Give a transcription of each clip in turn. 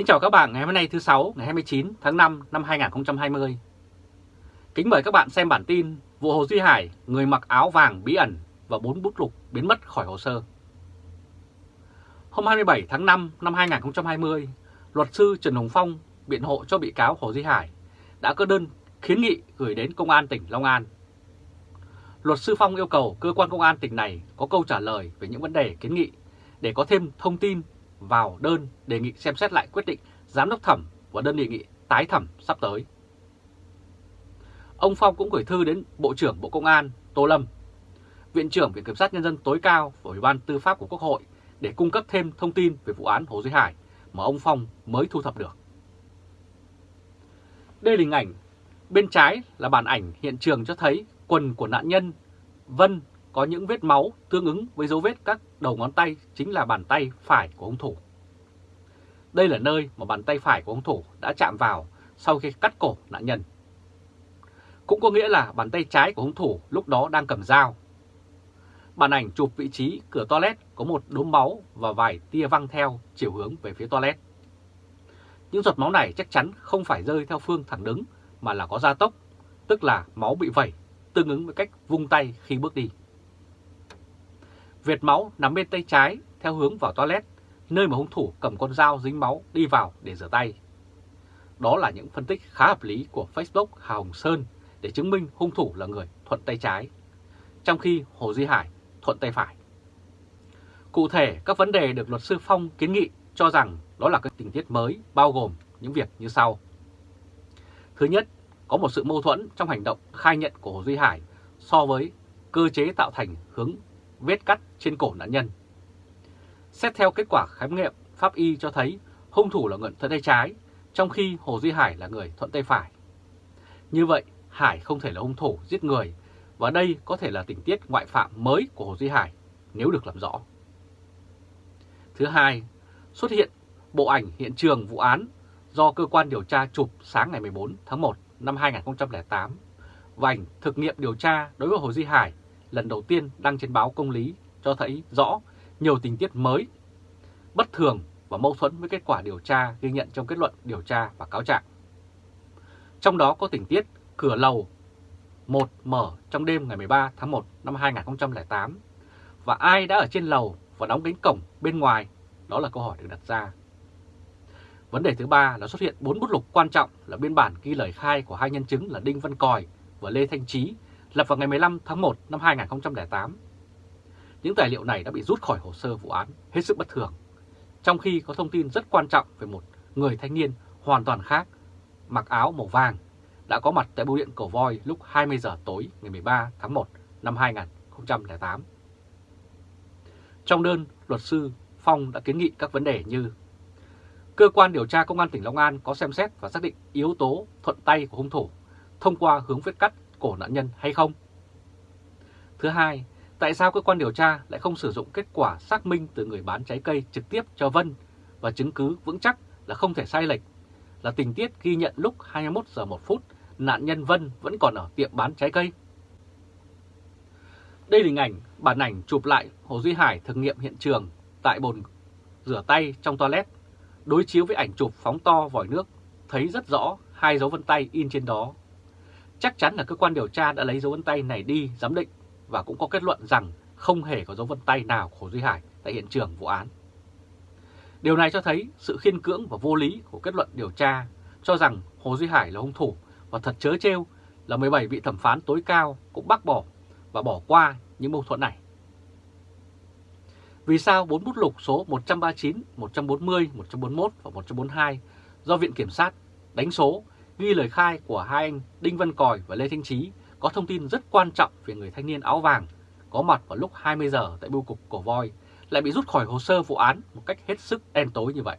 Kính chào các bạn ngày hôm nay thứ sáu ngày 29 tháng 5 năm 2020. Kính mời các bạn xem bản tin vụ Hồ Duy Hải, người mặc áo vàng bí ẩn và bốn bút lục biến mất khỏi hồ sơ. Hôm 27 tháng 5 năm 2020, luật sư Trần Hồng Phong biện hộ cho bị cáo Hồ Duy Hải đã có đơn kiến nghị gửi đến Công an tỉnh Long An. Luật sư Phong yêu cầu cơ quan công an tỉnh này có câu trả lời về những vấn đề kiến nghị để có thêm thông tin vào đơn đề nghị xem xét lại quyết định giám đốc thẩm và đơn đề nghị tái thẩm sắp tới. Ông Phong cũng gửi thư đến Bộ trưởng Bộ Công an Tô Lâm, Viện trưởng Viện Kiểm sát Nhân dân tối cao và Ủy ban Tư pháp của Quốc hội để cung cấp thêm thông tin về vụ án Hồ Duy Hải mà ông Phong mới thu thập được. Đây là hình ảnh, bên trái là bản ảnh hiện trường cho thấy quần của nạn nhân Vân có những vết máu tương ứng với dấu vết các đầu ngón tay chính là bàn tay phải của hung thủ. Đây là nơi mà bàn tay phải của hung thủ đã chạm vào sau khi cắt cổ nạn nhân. Cũng có nghĩa là bàn tay trái của hung thủ lúc đó đang cầm dao. Bản ảnh chụp vị trí cửa toilet có một đốm máu và vài tia văng theo chiều hướng về phía toilet. Những giọt máu này chắc chắn không phải rơi theo phương thẳng đứng mà là có gia tốc, tức là máu bị vẩy, tương ứng với cách vung tay khi bước đi. Việt máu nằm bên tay trái theo hướng vào toilet, nơi mà hung thủ cầm con dao dính máu đi vào để rửa tay. Đó là những phân tích khá hợp lý của Facebook Hà Hồng Sơn để chứng minh hung thủ là người thuận tay trái, trong khi Hồ Duy Hải thuận tay phải. Cụ thể, các vấn đề được luật sư Phong kiến nghị cho rằng đó là các tình tiết mới bao gồm những việc như sau. Thứ nhất, có một sự mâu thuẫn trong hành động khai nhận của Hồ Duy Hải so với cơ chế tạo thành hướng vết cắt trên cổ nạn nhân. Xét theo kết quả khám nghiệm pháp y cho thấy hung thủ là người thuận tay trái, trong khi Hồ Duy Hải là người thuận tay phải. Như vậy, Hải không thể là hung thủ giết người, và đây có thể là tình tiết ngoại phạm mới của Hồ Duy Hải nếu được làm rõ. Thứ hai, xuất hiện bộ ảnh hiện trường vụ án do cơ quan điều tra chụp sáng ngày 14 tháng 1 năm 2008 và ảnh thực nghiệm điều tra đối với Hồ Duy Hải lần đầu tiên đăng trên báo Công lý cho thấy rõ nhiều tình tiết mới, bất thường và mâu thuẫn với kết quả điều tra ghi nhận trong kết luận điều tra và cáo trạng. Trong đó có tình tiết cửa lầu 1 mở trong đêm ngày 13 tháng 1 năm 2008 và ai đã ở trên lầu và đóng cánh cổng bên ngoài, đó là câu hỏi được đặt ra. Vấn đề thứ ba là xuất hiện bốn bút lục quan trọng là biên bản ghi lời khai của hai nhân chứng là Đinh Văn Còi và Lê Thanh Trí lập vào ngày 15 tháng 1 năm 2008. Những tài liệu này đã bị rút khỏi hồ sơ vụ án hết sức bất thường, trong khi có thông tin rất quan trọng về một người thanh niên hoàn toàn khác, mặc áo màu vàng, đã có mặt tại bưu điện cổ Voi lúc 20 giờ tối ngày 13 tháng 1 năm 2008. Trong đơn, luật sư Phong đã kiến nghị các vấn đề như Cơ quan điều tra Công an tỉnh Long An có xem xét và xác định yếu tố thuận tay của hung thủ thông qua hướng vết cắt cổ nạn nhân hay không? Thứ hai, tại sao cơ quan điều tra lại không sử dụng kết quả xác minh từ người bán trái cây trực tiếp cho Vân và chứng cứ vững chắc là không thể sai lệch, là tình tiết ghi nhận lúc 21 giờ 1 phút nạn nhân Vân vẫn còn ở tiệm bán trái cây? Đây là hình ảnh bản ảnh chụp lại Hồ Duy Hải thực nghiệm hiện trường tại bồn rửa tay trong toilet, đối chiếu với ảnh chụp phóng to vòi nước, thấy rất rõ hai dấu vân tay in trên đó Chắc chắn là cơ quan điều tra đã lấy dấu vân tay này đi giám định và cũng có kết luận rằng không hề có dấu vân tay nào của Duy Hải tại hiện trường vụ án. Điều này cho thấy sự khiên cưỡng và vô lý của kết luận điều tra cho rằng Hồ Duy Hải là hung thủ và thật chớ trêu là 17 vị thẩm phán tối cao cũng bác bỏ và bỏ qua những mâu thuẫn này. Vì sao bốn bút lục số 139, 140, 141 và 142 do Viện Kiểm sát đánh số ghi lời khai của hai anh Đinh Văn Còi và Lê Thanh Trí có thông tin rất quan trọng về người thanh niên áo vàng, có mặt vào lúc 20 giờ tại bưu cục Cổ Voi, lại bị rút khỏi hồ sơ vụ án một cách hết sức đen tối như vậy.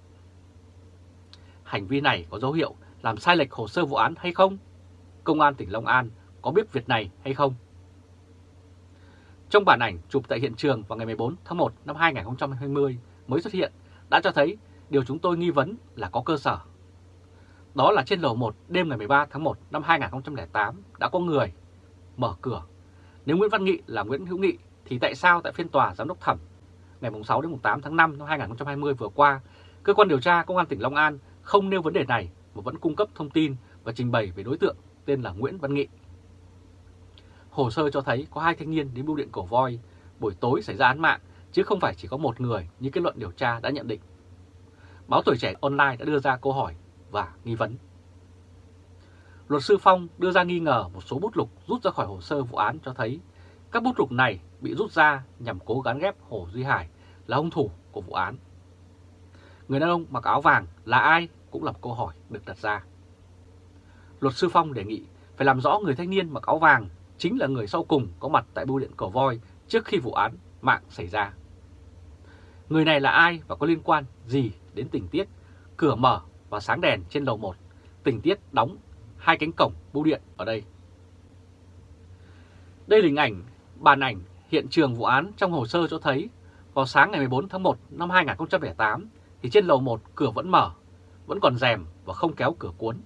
Hành vi này có dấu hiệu làm sai lệch hồ sơ vụ án hay không? Công an tỉnh Long An có biết việc này hay không? Trong bản ảnh chụp tại hiện trường vào ngày 14 tháng 1 năm 2020 mới xuất hiện, đã cho thấy điều chúng tôi nghi vấn là có cơ sở đó là trên lầu 1 đêm ngày 13 tháng 1 năm 2008 đã có người mở cửa. Nếu Nguyễn Văn Nghị là Nguyễn Hữu Nghị thì tại sao tại phiên tòa giám đốc thẩm ngày 6 đến 8 tháng 5 năm 2020 vừa qua, cơ quan điều tra công an tỉnh Long An không nêu vấn đề này mà vẫn cung cấp thông tin và trình bày về đối tượng tên là Nguyễn Văn Nghị. Hồ sơ cho thấy có hai thanh niên đến bưu điện cổ voi buổi tối xảy ra án mạng, chứ không phải chỉ có một người như kết luận điều tra đã nhận định. Báo Tuổi Trẻ Online đã đưa ra câu hỏi và nghi vấn. Luật sư Phong đưa ra nghi ngờ một số bút lục rút ra khỏi hồ sơ vụ án cho thấy các bút lục này bị rút ra nhằm cố gắng ghép Hồ Duy Hải là hung thủ của vụ án. Người đàn ông mặc áo vàng là ai cũng là một câu hỏi được đặt ra. Luật sư Phong đề nghị phải làm rõ người thanh niên mặc áo vàng chính là người sau cùng có mặt tại bưu điện cổ Voi trước khi vụ án mạng xảy ra. Người này là ai và có liên quan gì đến tình tiết, cửa mở và sáng đèn trên lầu 1, tình tiết đóng hai cánh cổng bưu điện ở đây. Đây là hình ảnh, bàn ảnh hiện trường vụ án trong hồ sơ cho thấy vào sáng ngày 14 tháng 1 năm 2008 thì trên lầu 1 cửa vẫn mở, vẫn còn rèm và không kéo cửa cuốn.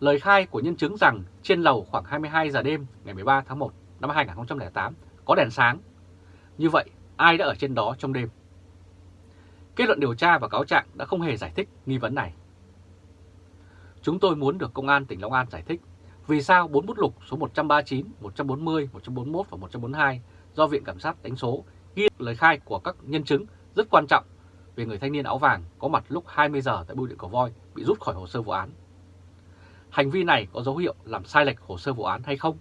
Lời khai của nhân chứng rằng trên lầu khoảng 22 giờ đêm ngày 13 tháng 1 năm 2008 có đèn sáng. Như vậy, ai đã ở trên đó trong đêm? Kết luận điều tra và cáo trạng đã không hề giải thích nghi vấn này. Chúng tôi muốn được Công an tỉnh Long An giải thích vì sao bốn bút lục số 139, 140, 141 và 142 do Viện Cảm sát đánh số ghi lời khai của các nhân chứng rất quan trọng về người thanh niên áo vàng có mặt lúc 20 giờ tại bưu điện Cầu Voi bị rút khỏi hồ sơ vụ án. Hành vi này có dấu hiệu làm sai lệch hồ sơ vụ án hay không?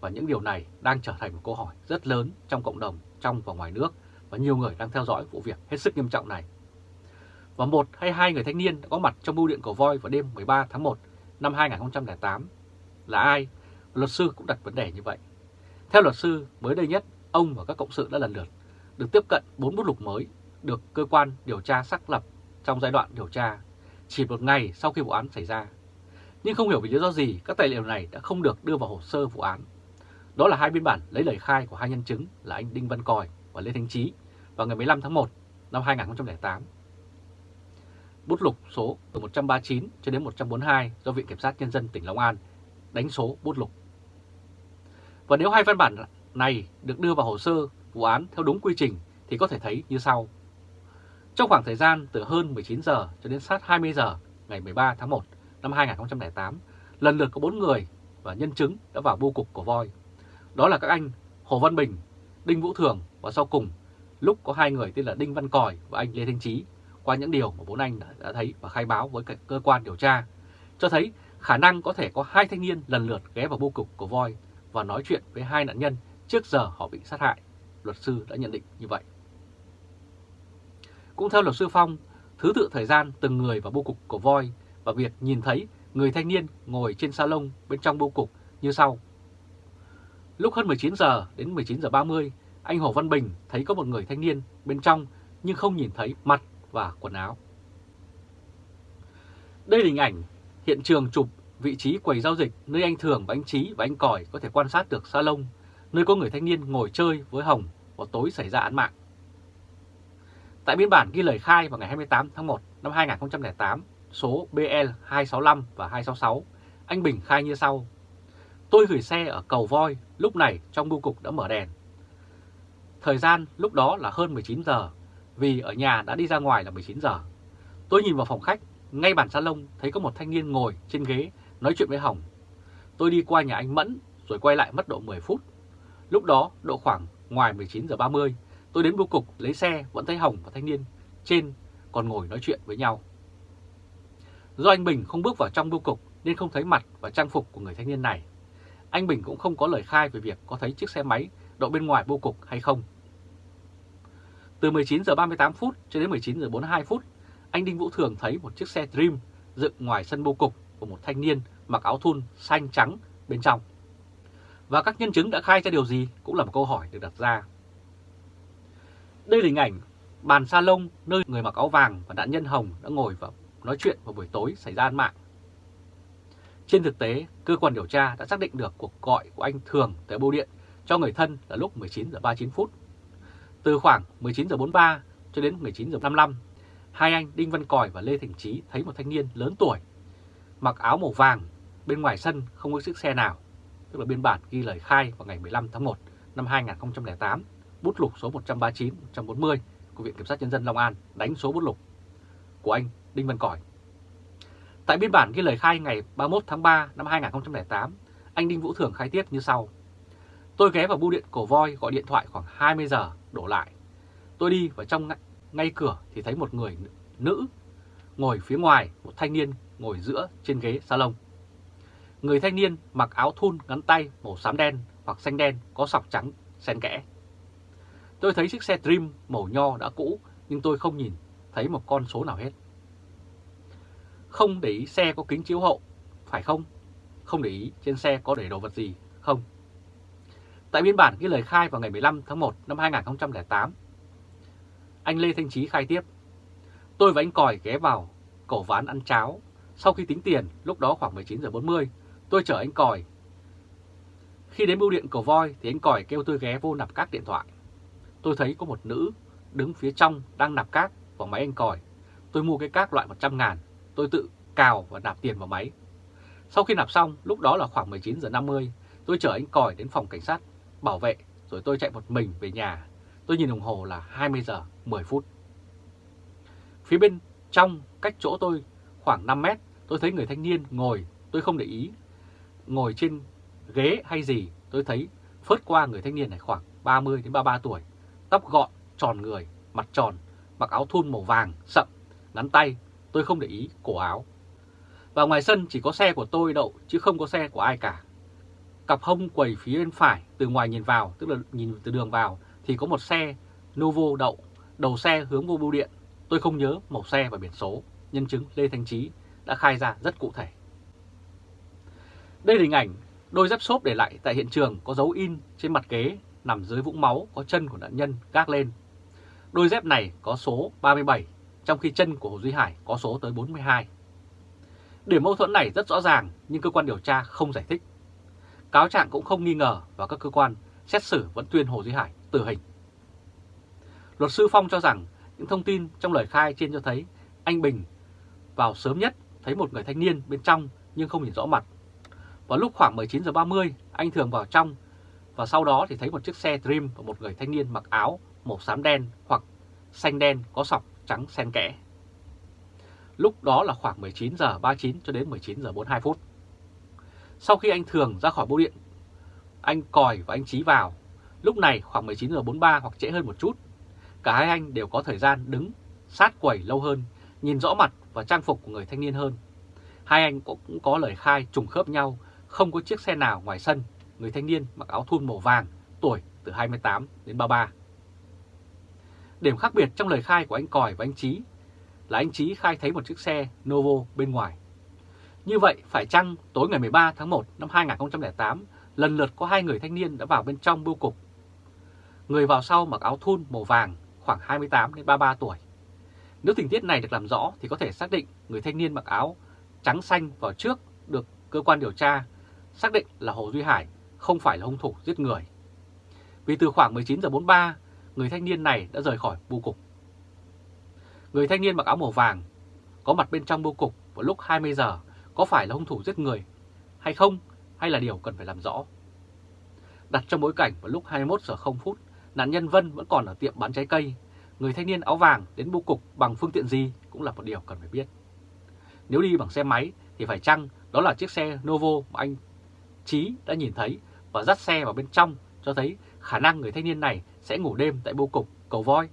Và những điều này đang trở thành một câu hỏi rất lớn trong cộng đồng trong và ngoài nước và nhiều người đang theo dõi vụ việc hết sức nghiêm trọng này. Và một hay hai người thanh niên đã có mặt trong bưu điện cổ Voi vào đêm 13 tháng 1 năm 2008 là ai? Luật sư cũng đặt vấn đề như vậy. Theo luật sư, mới đây nhất, ông và các cộng sự đã lần lượt được tiếp cận 4 bút lục mới được cơ quan điều tra xác lập trong giai đoạn điều tra chỉ một ngày sau khi vụ án xảy ra. Nhưng không hiểu vì lý do gì các tài liệu này đã không được đưa vào hồ sơ vụ án. Đó là hai biên bản lấy lời khai của hai nhân chứng là anh Đinh Văn Còi và Lê Thanh Trí vào ngày 15 tháng 1 năm 2008. Bút lục số từ 139 cho đến 142 do Viện Kiểm sát Nhân dân tỉnh Long An đánh số bút lục. Và nếu hai văn bản này được đưa vào hồ sơ vụ án theo đúng quy trình thì có thể thấy như sau. Trong khoảng thời gian từ hơn 19 giờ cho đến sát 20 giờ ngày 13 tháng 1 năm 2008, lần lượt có 4 người và nhân chứng đã vào bưu cục của voi. Đó là các anh Hồ Văn Bình, Đinh Vũ Thường và sau cùng lúc có hai người tên là Đinh Văn Còi và anh Lê Thanh Trí qua những điều mà bốn anh đã thấy và khai báo với cơ quan điều tra, cho thấy khả năng có thể có hai thanh niên lần lượt ghé vào bưu cục của voi và nói chuyện với hai nạn nhân trước giờ họ bị sát hại. Luật sư đã nhận định như vậy. Cũng theo luật sư Phong, thứ tự thời gian từng người vào bưu cục của voi và việc nhìn thấy người thanh niên ngồi trên salon bên trong bưu cục như sau. Lúc hơn 19 giờ đến 19 giờ 30, anh Hồ Văn Bình thấy có một người thanh niên bên trong nhưng không nhìn thấy mặt và quần áo. Đây là hình ảnh hiện trường chụp vị trí quầy giao dịch nơi anh Thường và anh Trí và anh Còi có thể quan sát được salon, nơi có người thanh niên ngồi chơi với Hồng vào tối xảy ra án mạng. Tại biên bản ghi lời khai vào ngày 28 tháng 1 năm 2008, số BL 265 và 266, anh Bình khai như sau. Tôi gửi xe ở cầu voi, lúc này trong bưu cục đã mở đèn. Thời gian lúc đó là hơn 19 giờ, vì ở nhà đã đi ra ngoài là 19 giờ. Tôi nhìn vào phòng khách, ngay bàn salon thấy có một thanh niên ngồi trên ghế nói chuyện với Hồng. Tôi đi qua nhà anh Mẫn rồi quay lại mất độ 10 phút. Lúc đó độ khoảng ngoài 19 giờ 30, tôi đến bưu cục lấy xe vẫn thấy Hồng và thanh niên trên còn ngồi nói chuyện với nhau. Do anh Bình không bước vào trong bưu cục nên không thấy mặt và trang phục của người thanh niên này. Anh Bình cũng không có lời khai về việc có thấy chiếc xe máy đậu bên ngoài bưu cục hay không. Từ 19 giờ 38 phút cho đến 19 giờ 42 phút, anh Đinh Vũ Thường thấy một chiếc xe Dream dựng ngoài sân bưu cục của một thanh niên mặc áo thun xanh trắng bên trong. Và các nhân chứng đã khai ra điều gì cũng là một câu hỏi được đặt ra. Đây là hình ảnh bàn salon nơi người mặc áo vàng và nạn nhân Hồng đã ngồi và nói chuyện vào buổi tối xảy ra án mạng. Trên thực tế, cơ quan điều tra đã xác định được cuộc gọi của anh Thường tới bưu điện cho người thân là lúc 19 giờ 39 phút. Từ khoảng 19h43 cho đến 19h55, hai anh Đinh Văn Còi và Lê Thành Trí thấy một thanh niên lớn tuổi mặc áo màu vàng bên ngoài sân không có chiếc xe nào, tức là biên bản ghi lời khai vào ngày 15 tháng 1 năm 2008, bút lục số 139-140 của Viện Kiểm sát Nhân dân Long An đánh số bút lục của anh Đinh Văn Còi. Tại biên bản ghi lời khai ngày 31 tháng 3 năm 2008, anh Đinh Vũ Thường khai tiết như sau. Tôi ghé vào bưu điện Cổ Voi gọi điện thoại khoảng 20 giờ đổ lại. Tôi đi vào trong ngay cửa thì thấy một người nữ ngồi phía ngoài, một thanh niên ngồi giữa trên ghế salon. Người thanh niên mặc áo thun ngắn tay màu xám đen hoặc xanh đen có sọc trắng xen kẽ. Tôi thấy chiếc xe Dream màu nho đã cũ nhưng tôi không nhìn thấy một con số nào hết. Không để ý xe có kính chiếu hậu, phải không? Không để ý trên xe có để đồ vật gì, không? Tại biên bản ghi lời khai vào ngày 15 tháng 1 năm 2008, anh Lê Thanh Trí khai tiếp. Tôi và anh Còi ghé vào cổ ván ăn cháo. Sau khi tính tiền, lúc đó khoảng 19 giờ 40, tôi chở anh Còi. Khi đến bưu điện cầu voi thì anh Còi kêu tôi ghé vô nạp cát điện thoại. Tôi thấy có một nữ đứng phía trong đang nạp cát vào máy anh Còi. Tôi mua cái cát loại 100 ngàn, tôi tự cào và nạp tiền vào máy. Sau khi nạp xong, lúc đó là khoảng 19 giờ 50, tôi chở anh Còi đến phòng cảnh sát bảo vệ rồi tôi chạy một mình về nhà. Tôi nhìn đồng hồ là 20 giờ 10 phút. Phía bên trong cách chỗ tôi khoảng 5 mét tôi thấy người thanh niên ngồi, tôi không để ý. Ngồi trên ghế hay gì tôi thấy phớt qua người thanh niên này khoảng 30 đến 33 tuổi. Tóc gọn, tròn người, mặt tròn, mặc áo thun màu vàng, sậm, ngắn tay, tôi không để ý cổ áo. Và ngoài sân chỉ có xe của tôi đậu chứ không có xe của ai cả. Cặp hông quầy phía bên phải từ ngoài nhìn vào, tức là nhìn từ đường vào thì có một xe Novo đậu, đầu xe hướng vô bưu điện. Tôi không nhớ màu xe và biển số, nhân chứng Lê Thanh Trí đã khai ra rất cụ thể. Đây là hình ảnh đôi dép xốp để lại tại hiện trường có dấu in trên mặt ghế nằm dưới vũng máu có chân của nạn nhân gác lên. Đôi dép này có số 37, trong khi chân của Hồ Duy Hải có số tới 42. Điểm mâu thuẫn này rất rõ ràng nhưng cơ quan điều tra không giải thích. Cáo trạng cũng không nghi ngờ và các cơ quan xét xử vẫn tuyên Hồ Duy Hải tử hình. Luật sư Phong cho rằng những thông tin trong lời khai trên cho thấy anh Bình vào sớm nhất thấy một người thanh niên bên trong nhưng không nhìn rõ mặt. Vào lúc khoảng 19 giờ 30 anh thường vào trong và sau đó thì thấy một chiếc xe Dream và một người thanh niên mặc áo màu xám đen hoặc xanh đen có sọc trắng xen kẽ. Lúc đó là khoảng 19 giờ 39 cho đến 19 giờ 42 phút. Sau khi anh Thường ra khỏi bưu điện, anh Còi và anh Trí vào. Lúc này khoảng 19 giờ 43 hoặc trễ hơn một chút. Cả hai anh đều có thời gian đứng sát quầy lâu hơn, nhìn rõ mặt và trang phục của người thanh niên hơn. Hai anh cũng có lời khai trùng khớp nhau, không có chiếc xe nào ngoài sân. Người thanh niên mặc áo thun màu vàng, tuổi từ 28 đến 33. Điểm khác biệt trong lời khai của anh Còi và anh Trí là anh Trí khai thấy một chiếc xe Novo bên ngoài. Như vậy, phải chăng tối ngày 13 tháng 1 năm 2008, lần lượt có hai người thanh niên đã vào bên trong bưu cục. Người vào sau mặc áo thun màu vàng, khoảng 28 đến 33 tuổi. Nếu tình tiết này được làm rõ thì có thể xác định người thanh niên mặc áo trắng xanh vào trước được cơ quan điều tra xác định là Hồ Duy Hải không phải là hung thủ giết người. Vì từ khoảng 19 giờ 43, người thanh niên này đã rời khỏi bưu cục. Người thanh niên mặc áo màu vàng có mặt bên trong bưu cục vào lúc 20 giờ có phải là hung thủ giết người hay không hay là điều cần phải làm rõ. Đặt trong bối cảnh vào lúc 21 giờ 0 phút, nạn nhân Vân vẫn còn ở tiệm bán trái cây. Người thanh niên áo vàng đến bưu cục bằng phương tiện gì cũng là một điều cần phải biết. Nếu đi bằng xe máy thì phải chăng đó là chiếc xe Novo mà anh Trí đã nhìn thấy và dắt xe vào bên trong cho thấy khả năng người thanh niên này sẽ ngủ đêm tại bưu cục cầu voi.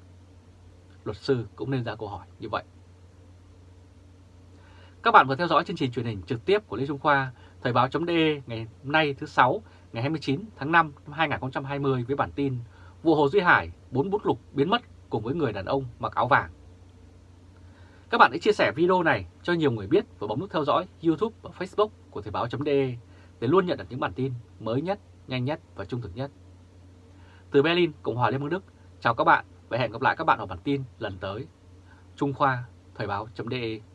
Luật sư cũng nên ra câu hỏi như vậy. Các bạn vừa theo dõi chương trình truyền hình trực tiếp của Lê Trung Khoa, Thời báo.de ngày hôm nay thứ 6, ngày 29 tháng 5 năm 2020 với bản tin Vụ Hồ Duy Hải, bốn bút lục biến mất cùng với người đàn ông mặc áo vàng. Các bạn hãy chia sẻ video này cho nhiều người biết và bấm nút theo dõi YouTube và Facebook của Thời báo.de để luôn nhận được những bản tin mới nhất, nhanh nhất và trung thực nhất. Từ Berlin, Cộng hòa Liên bang Đức, chào các bạn và hẹn gặp lại các bạn ở bản tin lần tới. Trung Khoa, Thời báo.de